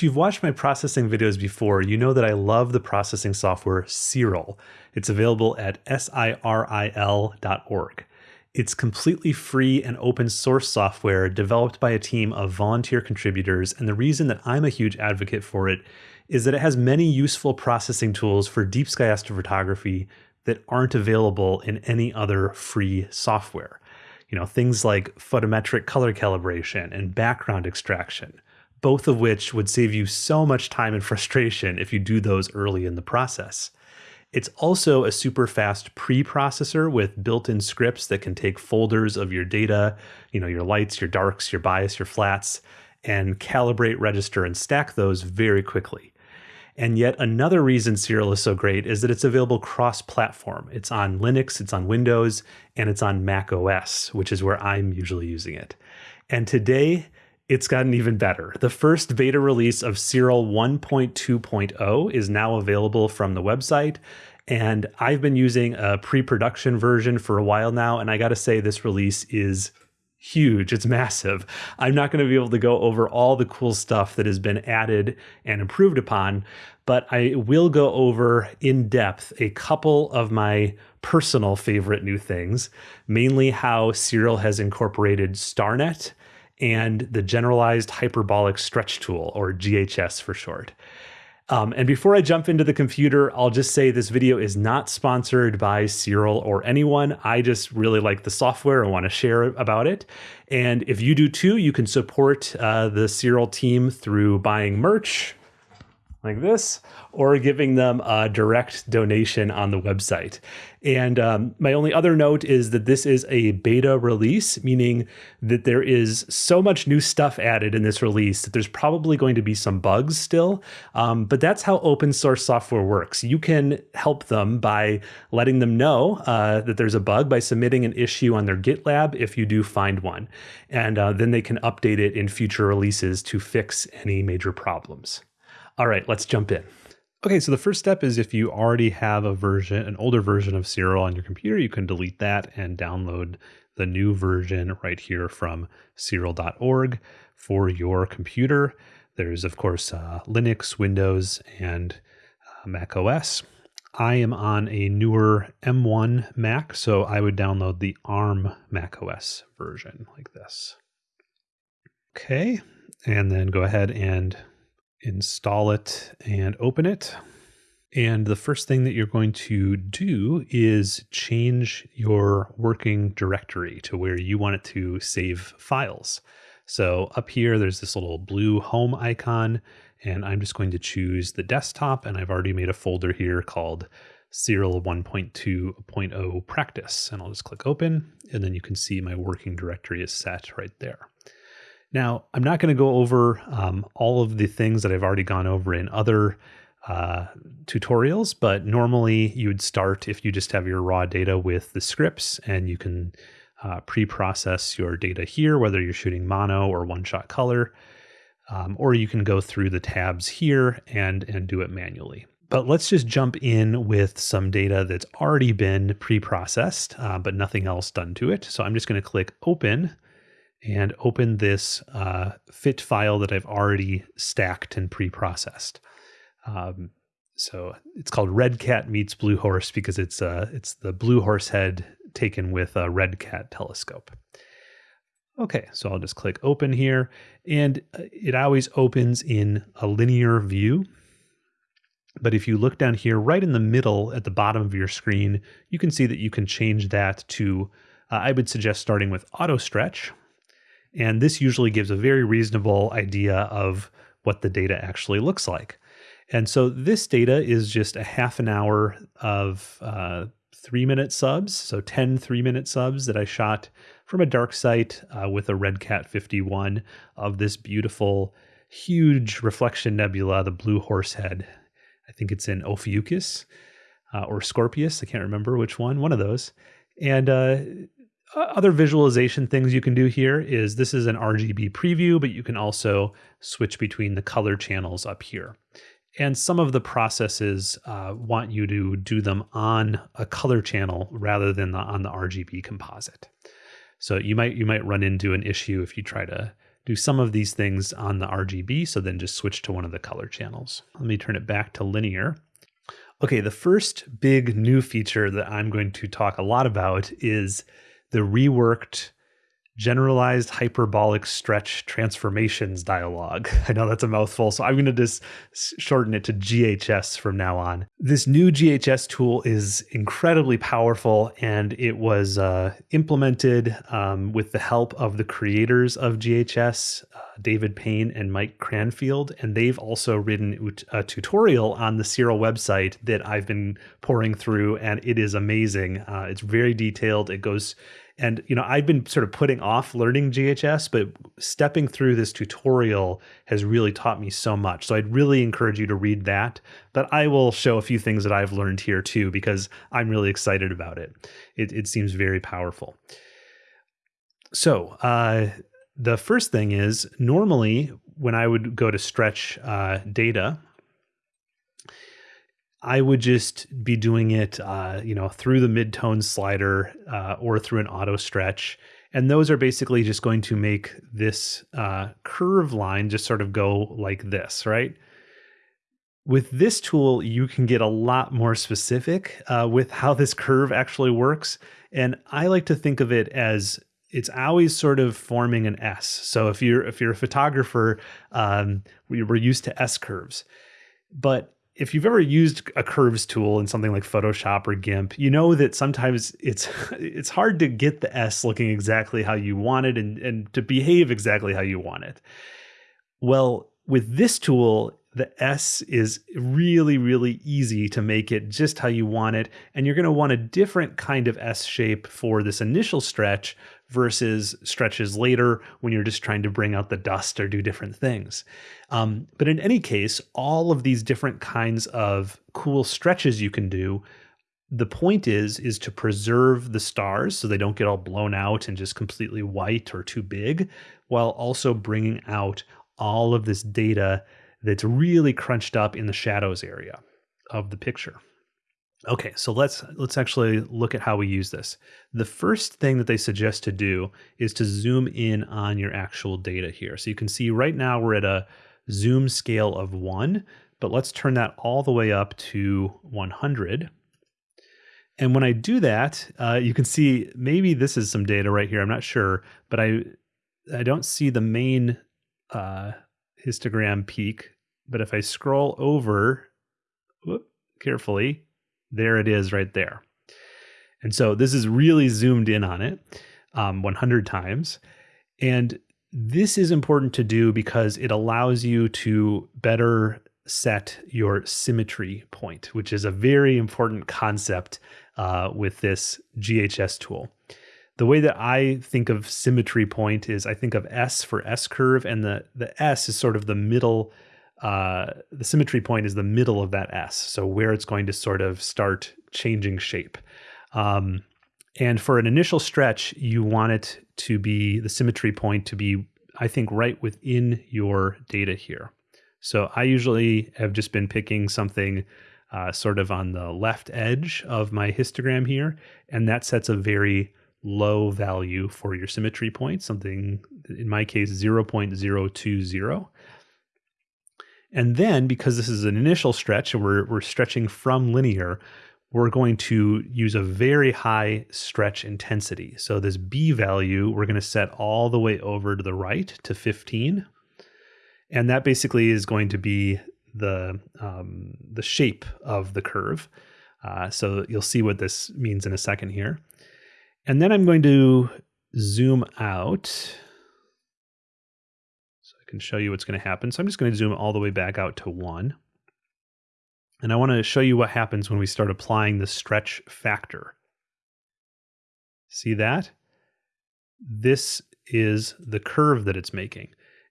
If you've watched my processing videos before, you know that I love the processing software Siril. It's available at siril.org. It's completely free and open source software developed by a team of volunteer contributors, and the reason that I'm a huge advocate for it is that it has many useful processing tools for deep sky astrophotography that aren't available in any other free software. You know, things like photometric color calibration and background extraction, both of which would save you so much time and frustration if you do those early in the process. It's also a super fast pre-processor with built-in scripts that can take folders of your data, you know, your lights, your darks, your bias, your flats, and calibrate, register, and stack those very quickly. And yet another reason Siril is so great is that it's available cross-platform. It's on Linux, it's on Windows, and it's on Mac OS, which is where I'm usually using it. And today, it's gotten even better. The first beta release of Siril 1.2.0 is now available from the website. And I've been using a pre production version for a while now. And I got to say, this release is huge. It's massive. I'm not going to be able to go over all the cool stuff that has been added and improved upon, but I will go over in depth a couple of my personal favorite new things, mainly how Siril has incorporated StarNet and the Generalized Hyperbolic Stretch Tool, or GHS for short. Um, and before I jump into the computer, I'll just say this video is not sponsored by Siril or anyone. I just really like the software and want to share about it. And if you do too, you can support uh, the Siril team through buying merch, like this, or giving them a direct donation on the website. And um, my only other note is that this is a beta release, meaning that there is so much new stuff added in this release that there's probably going to be some bugs still. Um, but that's how open source software works. You can help them by letting them know uh, that there's a bug by submitting an issue on their GitLab if you do find one. And uh, then they can update it in future releases to fix any major problems. All right, let's jump in. Okay, so the first step is if you already have a version, an older version of Siril on your computer, you can delete that and download the new version right here from Siril.org for your computer. There's, of course, uh, Linux, Windows, and uh, Mac OS. I am on a newer M1 Mac, so I would download the ARM Mac OS version like this. Okay, and then go ahead and install it and open it. And the first thing that you're going to do is change your working directory to where you want it to save files. So up here, there's this little blue home icon, and I'm just going to choose the desktop. And I've already made a folder here called Siril 1.2.0 practice. And I'll just click open, and then you can see my working directory is set right there. Now, I'm not going to go over um, all of the things that I've already gone over in other uh, tutorials, but normally you would start if you just have your raw data with the scripts and you can uh, pre-process your data here, whether you're shooting mono or one-shot color, um, or you can go through the tabs here and, and do it manually. But let's just jump in with some data that's already been pre-processed, uh, but nothing else done to it. So I'm just going to click open and open this uh, fit file that I've already stacked and pre-processed. Um, so it's called Red Cat meets Blue Horse because it's uh, it's the Blue Horse head taken with a Red Cat telescope. Okay, so I'll just click open here, and uh, it always opens in a linear view. But if you look down here, right in the middle at the bottom of your screen, you can see that you can change that to, uh, I would suggest starting with auto stretch, and this usually gives a very reasonable idea of what the data actually looks like. And so this data is just a half an hour of uh, three minute subs, so 10 three minute subs that I shot from a dark site uh, with a Red Cat 51 of this beautiful, huge reflection nebula, the Blue Horse Head. I think it's in Ophiuchus uh, or Scorpius. I can't remember which one, one of those. And uh, other visualization things you can do here is this is an RGB preview, but you can also switch between the color channels up here. And some of the processes uh, want you to do them on a color channel rather than the, on the RGB composite. So you might you might run into an issue if you try to do some of these things on the RGB, so then just switch to one of the color channels. Let me turn it back to linear. Okay, the first big new feature that I'm going to talk a lot about is the reworked generalized hyperbolic stretch transformations dialog. I know that's a mouthful, so I'm going to just shorten it to GHS from now on. This new GHS tool is incredibly powerful, and it was uh, implemented um, with the help of the creators of GHS, uh, David Payne and Mike Cranfield, and they've also written a tutorial on the Siril website that I've been pouring through, and it is amazing. Uh, it's very detailed. It goes and you know i've been sort of putting off learning ghs but stepping through this tutorial has really taught me so much. So i'd really encourage you to read that. But i will show a few things that i've learned here too because i'm really excited about it. It, it seems very powerful. So uh, the first thing is normally when i would go to stretch uh, data I would just be doing it, uh, you know, through the midtone slider uh, or through an auto stretch. And those are basically just going to make this uh, curve line just sort of go like this, right? With this tool, you can get a lot more specific uh, with how this curve actually works. And I like to think of it as it's always sort of forming an S. So if you're if you're a photographer, um, we're used to S curves, but if you've ever used a curves tool in something like Photoshop or GIMP, you know that sometimes it's it's hard to get the S looking exactly how you want it and, and to behave exactly how you want it. Well, with this tool, the S is really, really easy to make it just how you want it. And you're going to want a different kind of S shape for this initial stretch versus stretches later when you're just trying to bring out the dust or do different things. Um, but in any case, all of these different kinds of cool stretches you can do. The point is is to preserve the stars so they don't get all blown out and just completely white or too big, while also bringing out all of this data that's really crunched up in the shadows area of the picture. Okay, so let's let's actually look at how we use this. The first thing that they suggest to do is to zoom in on your actual data here. So you can see right now we're at a zoom scale of 1, but let's turn that all the way up to 100. And when I do that, uh, you can see maybe this is some data right here. I'm not sure, but I I don't see the main uh, histogram peak. But if I scroll over whoop, carefully, there it is right there. And so this is really zoomed in on it um, 100 times. And this is important to do because it allows you to better set your symmetry point, which is a very important concept uh, with this GHS tool. The way that I think of symmetry point is I think of S for S curve, and the, the S is sort of the middle uh, the symmetry point is the middle of that S, so where it's going to sort of start changing shape. Um, and for an initial stretch, you want it to be the symmetry point to be, I think, right within your data here. So I usually have just been picking something uh, sort of on the left edge of my histogram here, and that sets a very low value for your symmetry point, something in my case 0.020. And then because this is an initial stretch and we're, we're stretching from linear, we're going to use a very high stretch intensity. So this B value, we're going to set all the way over to the right to 15. And that basically is going to be the, um, the shape of the curve. Uh, so you'll see what this means in a second here. And then I'm going to zoom out can show you what's going to happen. So I'm just going to zoom all the way back out to one. And I want to show you what happens when we start applying the stretch factor. See that? This is the curve that it's making.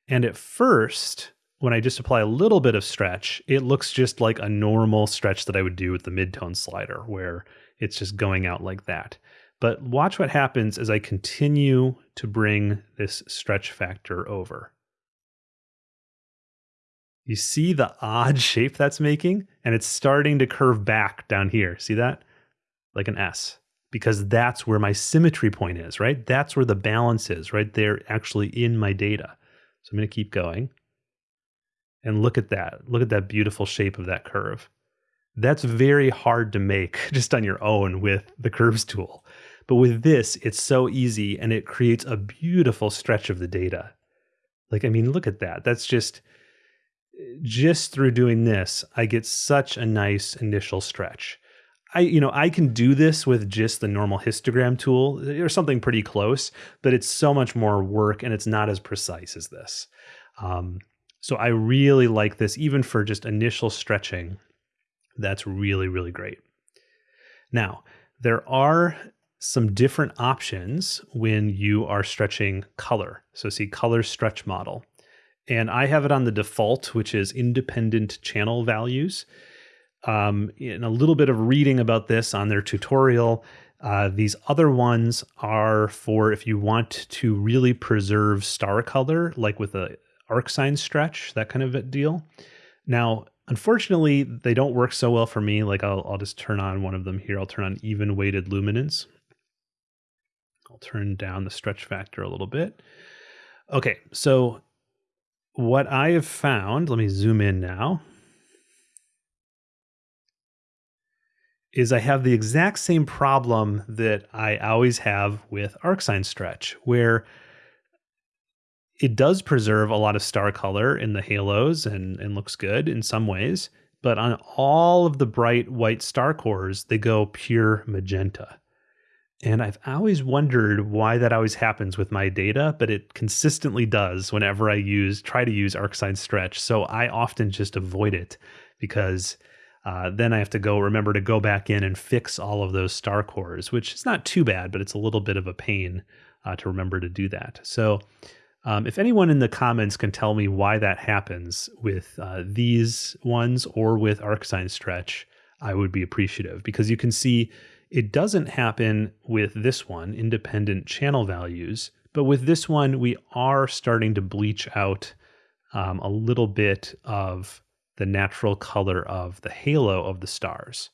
And at first, when I just apply a little bit of stretch, it looks just like a normal stretch that I would do with the midtone slider, where it's just going out like that. But watch what happens as I continue to bring this stretch factor over. You see the odd shape that's making, and it's starting to curve back down here. See that? Like an S, because that's where my symmetry point is, right? That's where the balance is, right there, actually in my data. So I'm going to keep going. And look at that. Look at that beautiful shape of that curve. That's very hard to make just on your own with the curves tool. But with this, it's so easy and it creates a beautiful stretch of the data. Like, I mean, look at that. That's just, just through doing this, I get such a nice initial stretch. I, you know, I can do this with just the normal histogram tool or something pretty close, but it's so much more work and it's not as precise as this. Um, so I really like this, even for just initial stretching. That's really, really great. Now, there are some different options when you are stretching color. So, see color stretch model. And I have it on the default, which is independent channel values. Um, in a little bit of reading about this on their tutorial, uh, these other ones are for if you want to really preserve star color, like with a arcsine stretch, that kind of a deal. Now, unfortunately, they don't work so well for me. Like I'll, I'll just turn on one of them here. I'll turn on even weighted luminance. I'll turn down the stretch factor a little bit. Okay, so what I have found, let me zoom in now, is I have the exact same problem that I always have with arcsine stretch, where it does preserve a lot of star color in the halos and, and looks good in some ways. But on all of the bright white star cores, they go pure magenta. And I've always wondered why that always happens with my data, but it consistently does whenever I use try to use arcsine stretch. So I often just avoid it because uh, then I have to go remember to go back in and fix all of those star cores, which is not too bad, but it's a little bit of a pain uh, to remember to do that. So um, if anyone in the comments can tell me why that happens with uh, these ones or with arcsine stretch, I would be appreciative because you can see it doesn't happen with this one, independent channel values, but with this one, we are starting to bleach out um, a little bit of the natural color of the halo of the stars.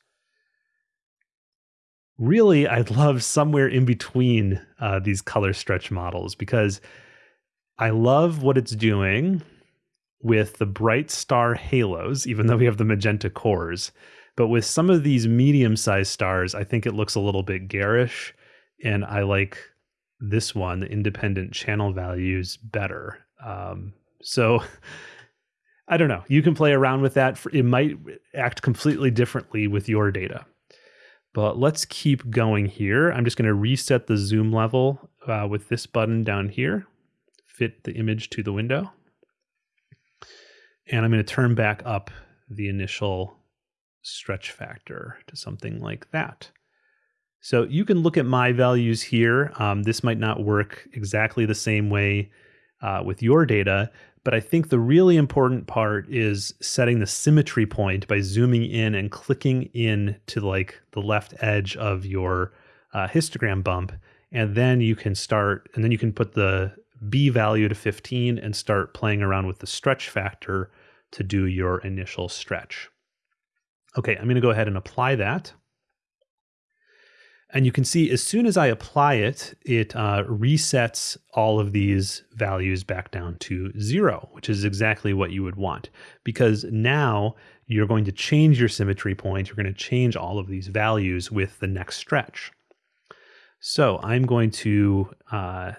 Really, I'd love somewhere in between uh, these color stretch models because I love what it's doing with the bright star halos, even though we have the magenta cores. But with some of these medium sized stars, I think it looks a little bit garish. And I like this one, the independent channel values, better. Um, so I don't know. You can play around with that. It might act completely differently with your data. But let's keep going here. I'm just going to reset the zoom level uh, with this button down here fit the image to the window. And I'm going to turn back up the initial stretch factor to something like that. So you can look at my values here. Um, this might not work exactly the same way uh, with your data, but I think the really important part is setting the symmetry point by zooming in and clicking in to like the left edge of your uh, histogram bump. And then you can start, and then you can put the B value to 15 and start playing around with the stretch factor to do your initial stretch. Okay, I'm going to go ahead and apply that. And you can see as soon as I apply it, it uh, resets all of these values back down to zero, which is exactly what you would want. Because now you're going to change your symmetry point. You're going to change all of these values with the next stretch. So I'm going to uh,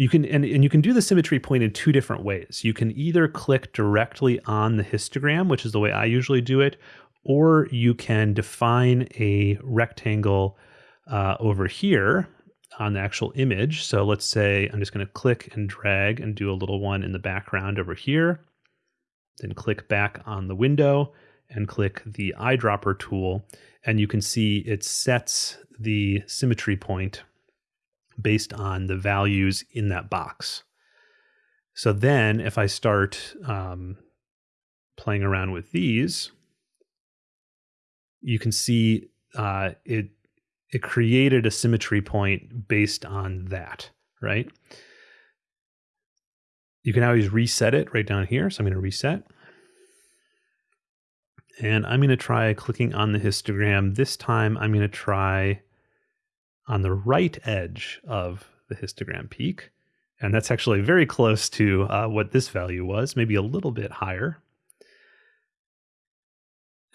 you can and, and you can do the symmetry point in two different ways. You can either click directly on the histogram, which is the way I usually do it, or you can define a rectangle uh, over here on the actual image. So let's say I'm just going to click and drag and do a little one in the background over here. Then click back on the window and click the eyedropper tool. And you can see it sets the symmetry point based on the values in that box. So then if I start um, playing around with these, you can see uh, it it created a symmetry point based on that, right? You can always reset it right down here. So I'm going to reset. And I'm going to try clicking on the histogram. This time I'm going to try on the right edge of the histogram peak. And that's actually very close to uh, what this value was, maybe a little bit higher.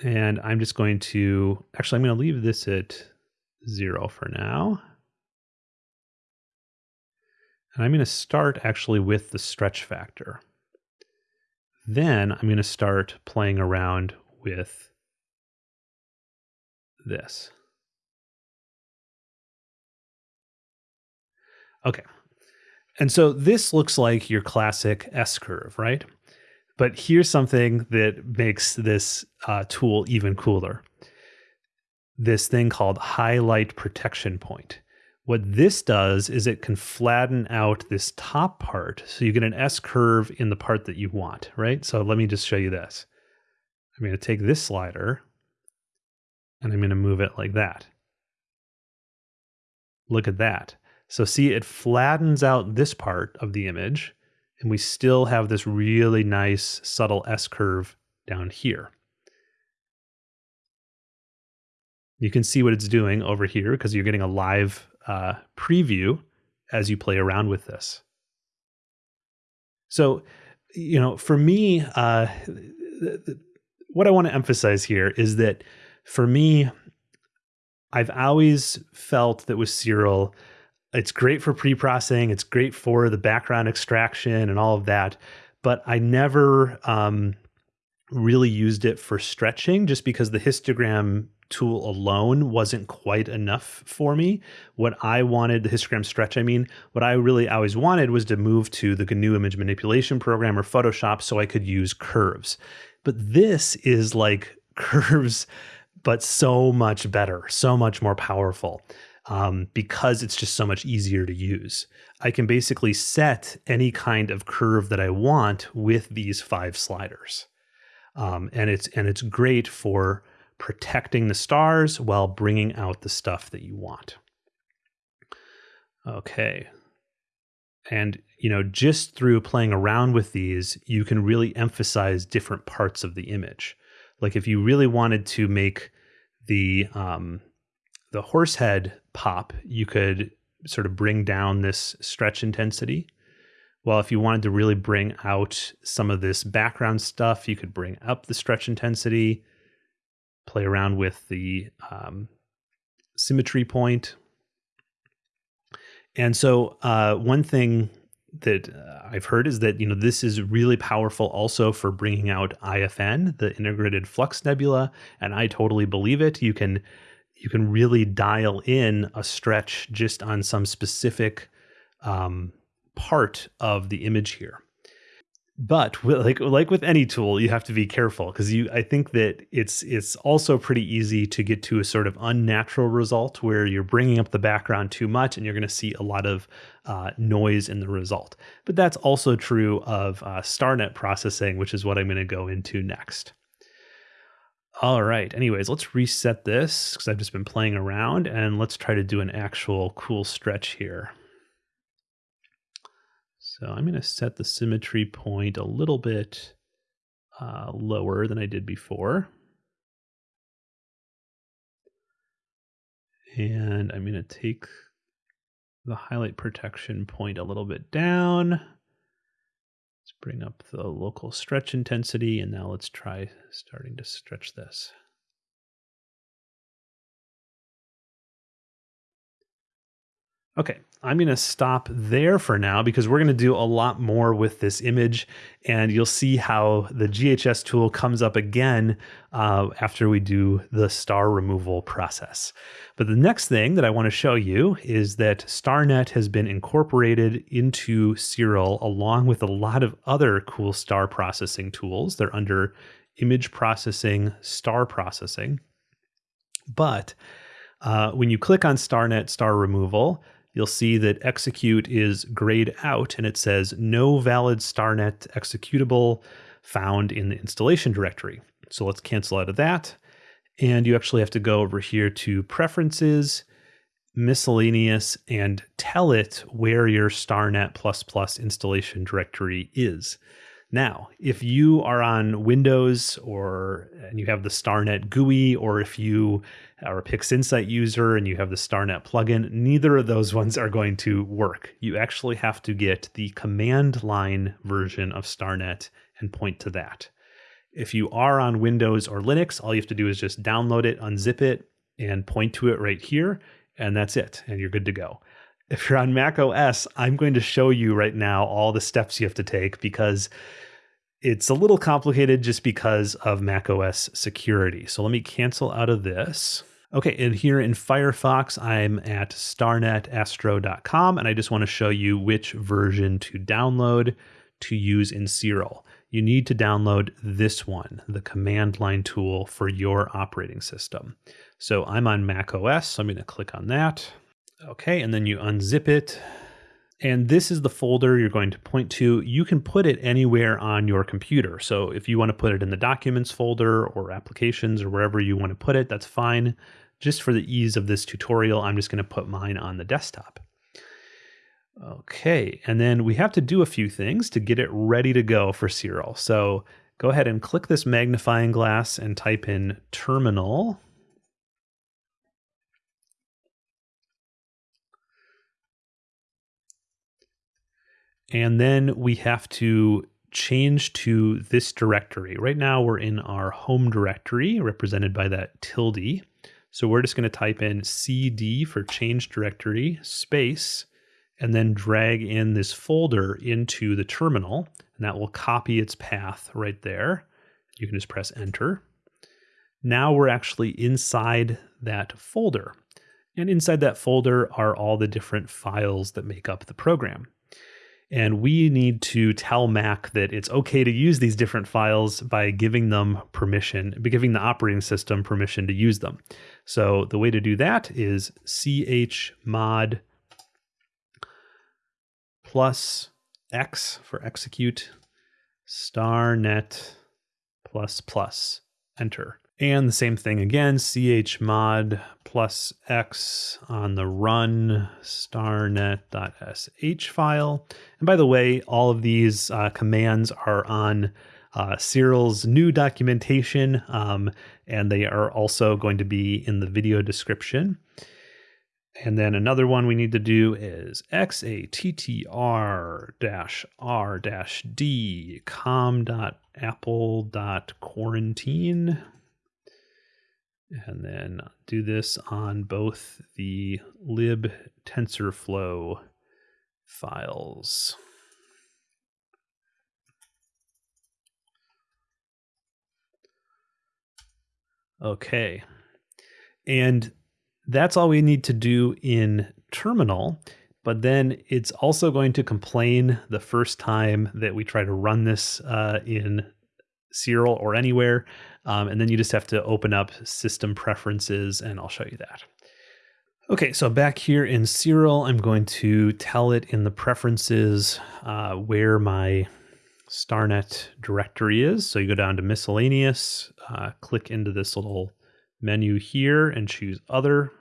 And I'm just going to, actually, I'm going to leave this at zero for now. And I'm going to start actually with the stretch factor. Then I'm going to start playing around with this. Okay. And so this looks like your classic S curve, right? But here's something that makes this uh, tool even cooler. This thing called highlight protection point. What this does is it can flatten out this top part so you get an S curve in the part that you want, right? So let me just show you this. I'm going to take this slider and I'm going to move it like that. Look at that. So see, it flattens out this part of the image and we still have this really nice subtle S curve down here. You can see what it's doing over here because you're getting a live uh, preview as you play around with this. So, you know, for me, uh, what I want to emphasize here is that for me, I've always felt that with Siril, it's great for pre-processing, it's great for the background extraction and all of that, but I never um, really used it for stretching just because the histogram tool alone wasn't quite enough for me. What I wanted, the histogram stretch, I mean, what I really always wanted was to move to the GNU image manipulation program or Photoshop so I could use curves. But this is like curves, but so much better, so much more powerful. Um, because it's just so much easier to use. I can basically set any kind of curve that I want with these five sliders. Um, and it's and it's great for protecting the stars while bringing out the stuff that you want. Okay. And, you know, just through playing around with these, you can really emphasize different parts of the image. Like if you really wanted to make the um, the horse head pop, you could sort of bring down this stretch intensity. Well, if you wanted to really bring out some of this background stuff, you could bring up the stretch intensity play around with the um, symmetry point. And so, uh, one thing that uh, I've heard is that you know this is really powerful also for bringing out IFN, the integrated flux nebula, and I totally believe it. You can you can really dial in a stretch just on some specific um, part of the image here. But like like with any tool you have to be careful because you i think that it's it's also pretty easy to get to a sort of unnatural result where you're bringing up the background too much and you're going to see a lot of uh, noise in the result. But that's also true of uh, starnet processing which is what i'm going to go into next all right anyways let's reset this because i've just been playing around and let's try to do an actual cool stretch here so I'm going to set the symmetry point a little bit uh, lower than I did before. And I'm going to take the highlight protection point a little bit down. Bring up the local stretch intensity, and now let's try starting to stretch this. Okay, I'm going to stop there for now because we're going to do a lot more with this image and you'll see how the GHS tool comes up again uh, after we do the star removal process. But the next thing that I want to show you is that StarNet has been incorporated into Siril along with a lot of other cool star processing tools. They're under image processing, star processing. But uh, when you click on StarNet star removal, you'll see that execute is grayed out and it says no valid StarNet executable found in the installation directory. So let's cancel out of that. And you actually have to go over here to preferences, miscellaneous, and tell it where your StarNet++ installation directory is. Now, if you are on Windows or and you have the StarNet GUI, or if you are a PixInsight user and you have the StarNet plugin, neither of those ones are going to work. You actually have to get the command line version of StarNet and point to that. If you are on Windows or Linux, all you have to do is just download it, unzip it, and point to it right here, and that's it, and you're good to go. If you're on Mac OS, I'm going to show you right now all the steps you have to take because it's a little complicated just because of Mac OS security. So let me cancel out of this. Okay, and here in Firefox, I'm at starnetastro.com, and I just want to show you which version to download to use in Siril you need to download this one, the command line tool for your operating system. So I'm on Mac OS, so I'm going to click on that. Okay, and then you unzip it. And this is the folder you're going to point to. You can put it anywhere on your computer. So if you want to put it in the documents folder or applications or wherever you want to put it, that's fine. Just for the ease of this tutorial, I'm just going to put mine on the desktop. Okay, and then we have to do a few things to get it ready to go for Siril. So go ahead and click this magnifying glass and type in terminal. And then we have to change to this directory. Right now we're in our home directory represented by that tilde. So we're just going to type in cd for change directory space and then drag in this folder into the terminal, and that will copy its path right there. You can just press enter. Now we're actually inside that folder. And inside that folder are all the different files that make up the program. And we need to tell Mac that it's okay to use these different files by giving them permission, by giving the operating system permission to use them. So the way to do that is chmod plus x for execute star net plus plus enter. And the same thing again, chmod plus x on the run starnet.sh file. And by the way, all of these uh, commands are on uh, Siril's new documentation, um, and they are also going to be in the video description. And then another one we need to do is xattr dash r dash com.apple.quarantine. And then do this on both the lib TensorFlow files. Okay. And that's all we need to do in terminal. But then it's also going to complain the first time that we try to run this uh, in Siril or anywhere. Um, and then you just have to open up system preferences and I'll show you that. Okay, so back here in Siril, I'm going to tell it in the preferences uh, where my StarNet directory is. So you go down to miscellaneous, uh, click into this little menu here and choose other.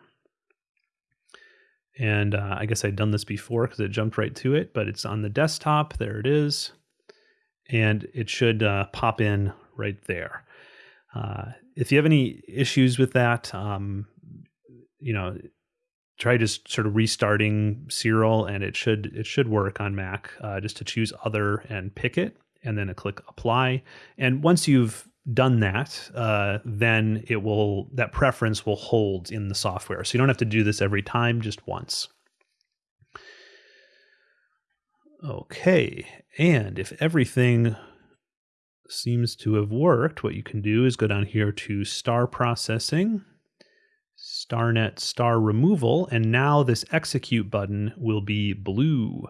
And uh, I guess I'd done this before because it jumped right to it, but it's on the desktop. There it is. And it should uh, pop in right there. Uh, if you have any issues with that, um, you know, try just sort of restarting Siril, and it should it should work on Mac. Uh, just to choose other and pick it, and then click apply. And once you've done that, uh, then it will that preference will hold in the software. So you don't have to do this every time, just once. Okay, and if everything seems to have worked, what you can do is go down here to star processing, starnet star removal, and now this execute button will be blue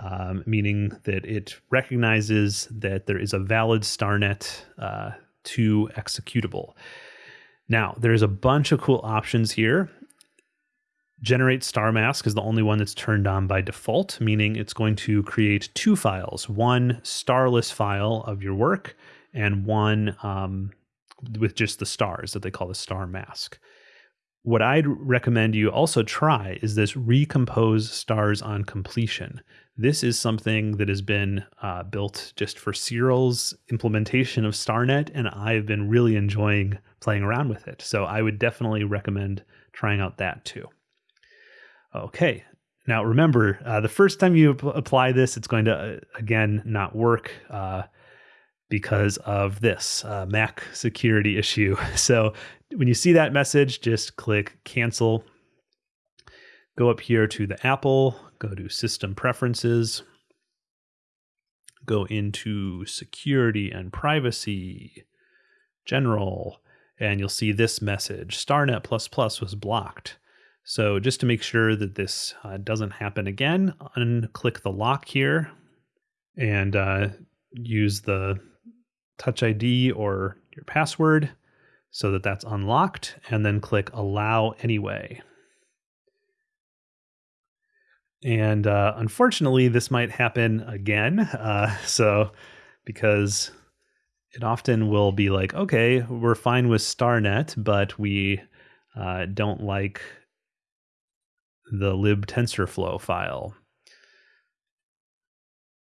um, meaning that it recognizes that there is a valid StarNet uh, to executable. Now, there's a bunch of cool options here. Generate star mask is the only one that's turned on by default, meaning it's going to create two files one starless file of your work and one um, with just the stars that they call the star mask. what I'd recommend you also try is this recompose stars on completion. This is something that has been uh, built just for Siril's implementation of StarNet, and I've been really enjoying playing around with it. So I would definitely recommend trying out that too. Okay, now remember, uh, the first time you apply this, it's going to, uh, again, not work. Uh, because of this uh, Mac security issue. So when you see that message, just click cancel. Go up here to the Apple, go to System Preferences, go into Security and Privacy, General, and you'll see this message StarNet was blocked. So just to make sure that this uh, doesn't happen again, unclick the lock here and uh, use the Touch ID or your password so that that's unlocked, and then click Allow Anyway. And uh, unfortunately, this might happen again. Uh, so, because it often will be like, okay, we're fine with StarNet, but we uh, don't like the libtensorflow file.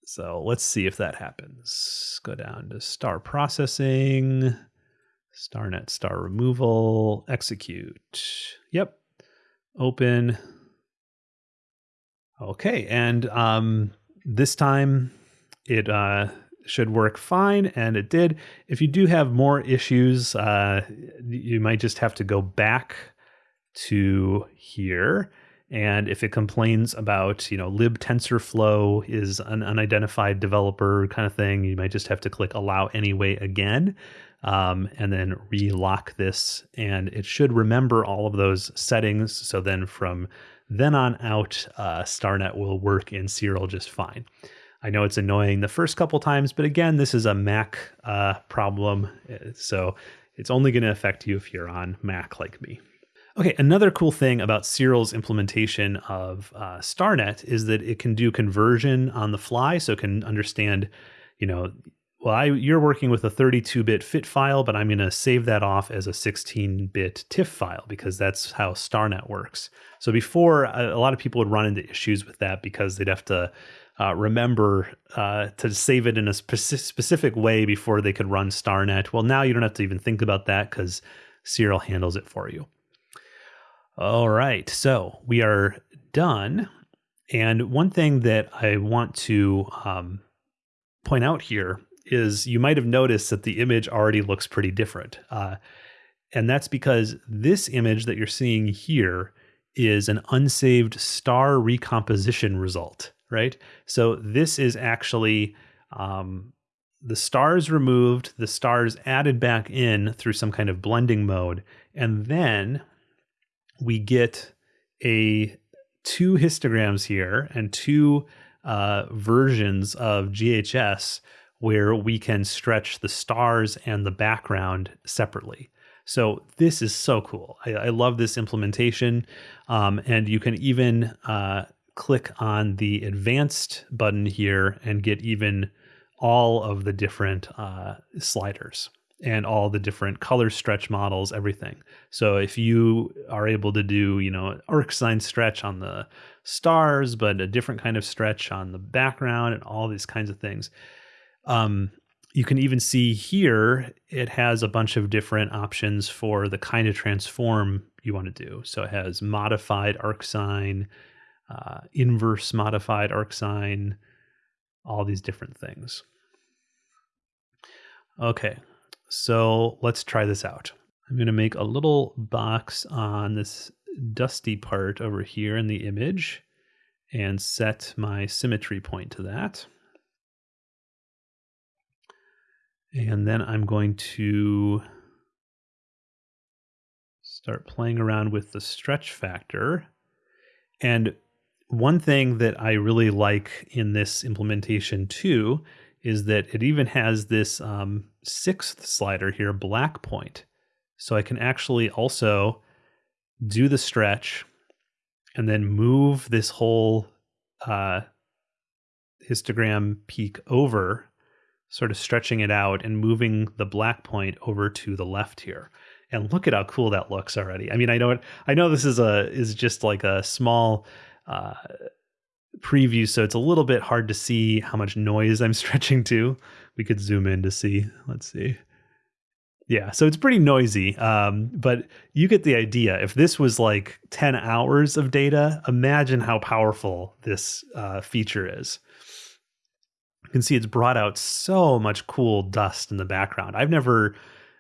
So let's see if that happens. Go down to star processing, starnet star removal, execute. Yep. Open. Okay, and um, this time it uh, should work fine, and it did. If you do have more issues, uh, you might just have to go back to here and if it complains about, you know, lib TensorFlow is an unidentified developer kind of thing, you might just have to click allow anyway again. Um, and then relock this, and it should remember all of those settings. So then from then on out, uh, StarNet will work in Siril just fine. I know it's annoying the first couple times, but again, this is a Mac uh, problem, so it's only going to affect you if you're on Mac like me. Okay, another cool thing about Siril's implementation of uh, StarNet is that it can do conversion on the fly, so it can understand, you know, well, I, you're working with a 32-bit FIT file, but I'm going to save that off as a 16-bit TIFF file because that's how StarNet works. So before, a, a lot of people would run into issues with that because they'd have to uh, remember uh, to save it in a speci- specific way before they could run StarNet. Well, now you don't have to even think about that because Siril handles it for you. All right, so we are done. And one thing that I want to um, point out here is you might have noticed that the image already looks pretty different. Uh, and that's because this image that you're seeing here is an unsaved star recomposition result, right? So this is actually um, the stars removed, the stars added back in through some kind of blending mode, and then we get a two histograms here and two uh, versions of GHS where we can stretch the stars and the background separately. So this is so cool. I, I love this implementation. Um, and you can even uh, click on the advanced button here and get even all of the different uh, sliders and all the different color stretch models, everything. So if you are able to do, you know, arcsine stretch on the stars, but a different kind of stretch on the background and all these kinds of things. Um, you can even see here it has a bunch of different options for the kind of transform you want to do. So it has modified arcsine, uh, inverse modified arcsine, all these different things. Okay, so let's try this out. I'm going to make a little box on this dusty part over here in the image and set my symmetry point to that. And then I'm going to start playing around with the stretch factor. And one thing that I really like in this implementation too is that it even has this um, sixth slider here, black point. So I can actually also do the stretch and then move this whole uh, histogram peak over, sort of stretching it out and moving the black point over to the left here. and look at how cool that looks already. I mean, I know it. I know this is a is just like a small uh, preview, so it's a little bit hard to see how much noise I'm stretching to. We could zoom in to see. Let's see. Yeah, so it's pretty noisy, um, but you get the idea. If this was like 10 hours of data, imagine how powerful this uh, feature is. You can see it's brought out so much cool dust in the background. I've never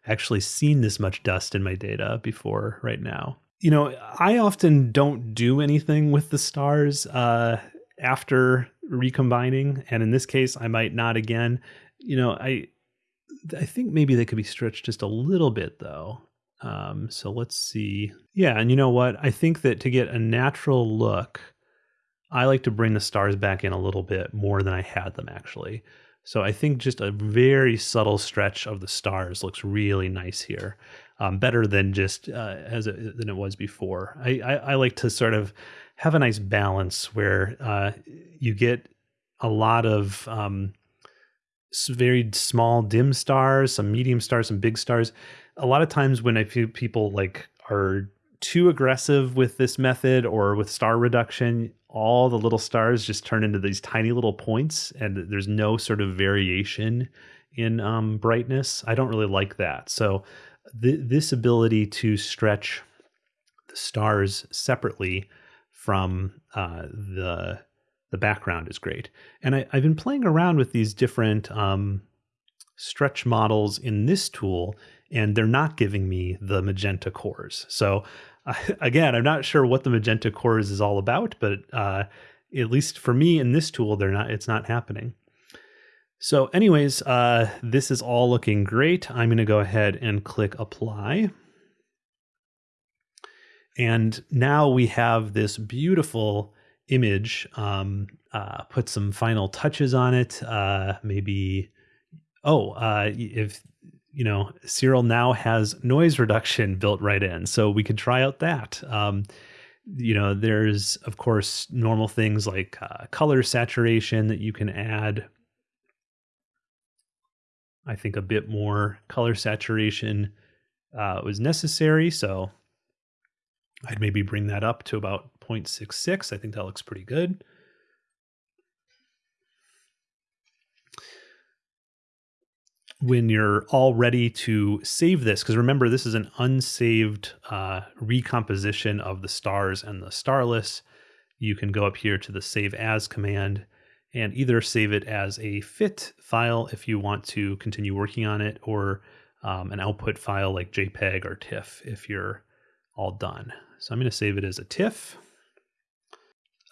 actually seen this much dust in my data before right now. You know, I often don't do anything with the stars uh, after recombining, and in this case, I might not again. You know, I I think maybe they could be stretched just a little bit though. Um, so let's see. Yeah, and you know what? I think that to get a natural look, I like to bring the stars back in a little bit more than I had them actually. So I think just a very subtle stretch of the stars looks really nice here, um, better than just uh, as it, than it was before. I, I, I, like to sort of have a nice balance where uh, you get a lot of um, very small dim stars, some medium stars, some big stars. A lot of times when I feel people like are too aggressive with this method or with star reduction, all the little stars just turn into these tiny little points and there's no sort of variation in um, brightness. I don't really like that. So th- this ability to stretch the stars separately from uh, the the background is great. And I, have been playing around with these different um, stretch models in this tool, and they're not giving me the magenta cores. So again, I'm not sure what the magenta cores is all about, but uh, at least for me in this tool, they're not. It's not happening. So, anyways, uh, this is all looking great. I'm going to go ahead and click apply. And now we have this beautiful image, um, uh, put some final touches on it. Uh, maybe, oh, uh, if you know, Siril now has noise reduction built right in, so we could try out that. Um, you know, there's of course normal things like uh, color saturation that you can add. I think a bit more color saturation uh, was necessary, so I'd maybe bring that up to about 0.66. I think that looks pretty good. When you're all ready to save this, because remember, this is an unsaved uh, recomposition of the stars and the starless, you can go up here to the save as command and either save it as a fit file if you want to continue working on it, or um, an output file like JPEG or TIFF if you're all done. So I'm going to save it as a TIFF.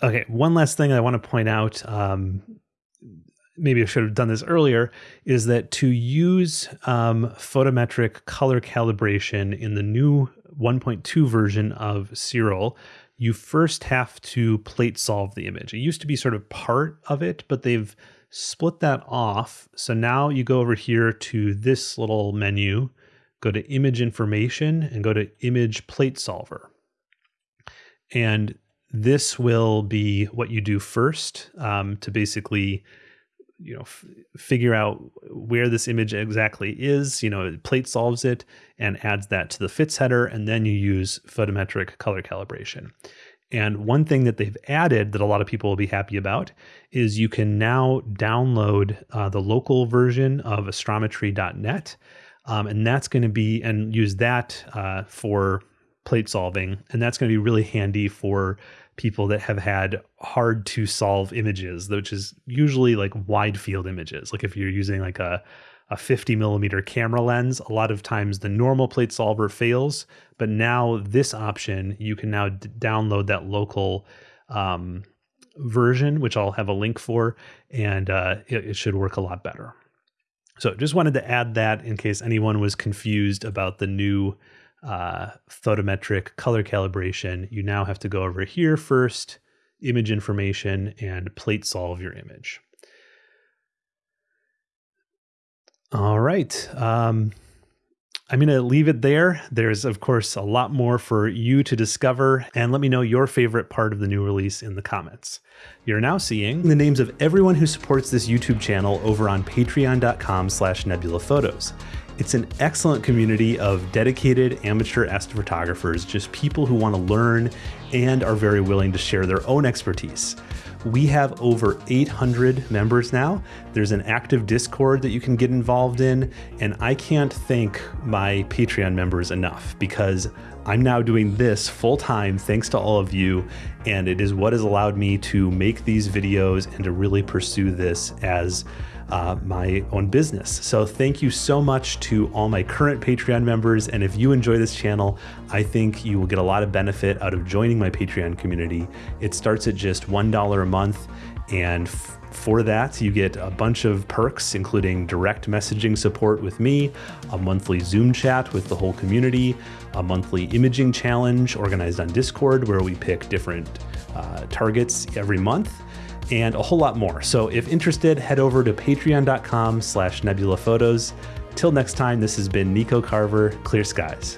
Okay, one last thing I want to point out. Um, maybe I should have done this earlier. Is that to use um, photometric color calibration in the new 1.2 version of Siril, you first have to plate solve the image. It used to be sort of part of it, but they've split that off. So now you go over here to this little menu, go to image information, and go to image plate solver. And this will be what you do first um, to basically you know f- figure out where this image exactly is. You know plate solves it and adds that to the fits header and then you use photometric color calibration. And one thing that they've added that a lot of people will be happy about is you can now download uh, the local version of astrometry.net um, and that's going to be and use that uh, for plate solving and that's going to be really handy for people that have had hard to solve images, which is usually like wide field images. Like if you're using like a a 50 millimeter camera lens, a lot of times the normal plate solver fails, but now this option, you can now download that local um, version, which I'll have a link for, and uh, it, it should work a lot better. So just wanted to add that in case anyone was confused about the new uh, photometric color calibration, you now have to go over here first, image information, and plate solve your image. All right. Um, I'm going to leave it there. There's, of course, a lot more for you to discover, and let me know your favorite part of the new release in the comments. You're now seeing the names of everyone who supports this YouTube channel over on patreon.com slash nebulaphotos. It's an excellent community of dedicated amateur astrophotographers, just people who want to learn and are very willing to share their own expertise. We have over 800 members now. There's an active Discord that you can get involved in, and I can't thank my Patreon members enough because I'm now doing this full time thanks to all of you, and it is what has allowed me to make these videos and to really pursue this as uh, my own business. So thank you so much to all my current Patreon members. And if you enjoy this channel, I think you will get a lot of benefit out of joining my Patreon community. It starts at just $1 a month. And for that, you get a bunch of perks, including direct messaging support with me, a monthly Zoom chat with the whole community, a monthly imaging challenge organized on Discord where we pick different uh, targets every month and a whole lot more. So if interested, head over to patreon.com slash nebulaphotos. Till next time, this has been Nico Carver, Clear Skies.